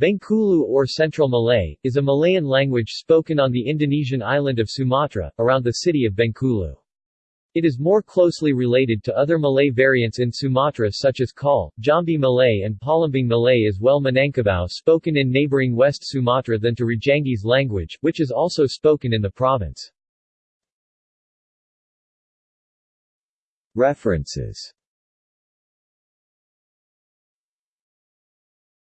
Bengkulu or Central Malay, is a Malayan language spoken on the Indonesian island of Sumatra, around the city of Bengkulu. It is more closely related to other Malay variants in Sumatra such as Kal, Jambi Malay and Palembang Malay as well Minangkabau spoken in neighboring West Sumatra than to Rajangis language, which is also spoken in the province. References